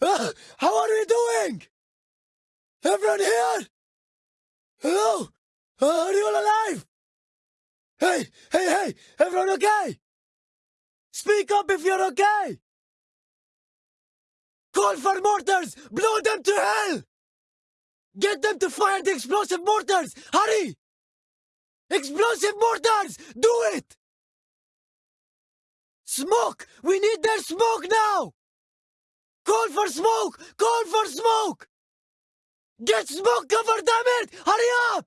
Uh, how are we doing? Everyone here? Hello? Uh, are you all alive? Hey, hey, hey! Everyone okay? Speak up if you're okay! Call for mortars! Blow them to hell! Get them to fire the explosive mortars! Hurry! Explosive mortars! Do it! Smoke! We need their smoke now! Call for smoke! Call for smoke! Get smoke cover, damn it! Hurry up!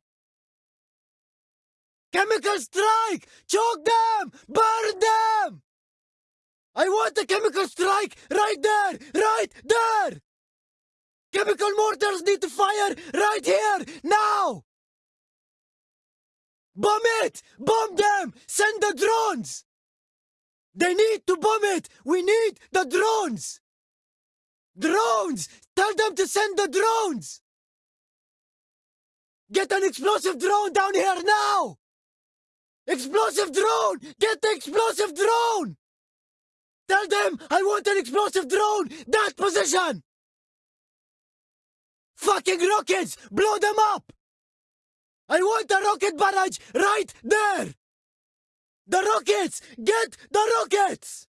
Chemical strike! Choke them! Burn them! I want a chemical strike right there! Right there! Chemical mortars need to fire right here! Now! Bomb it! Bomb them! Send the drones! They need to bomb it! We need the drones! Drones! Tell them to send the drones! Get an explosive drone down here now! Explosive drone! Get the explosive drone! Tell them I want an explosive drone! That position! Fucking rockets! Blow them up! I want a rocket barrage right there! The rockets! Get the rockets!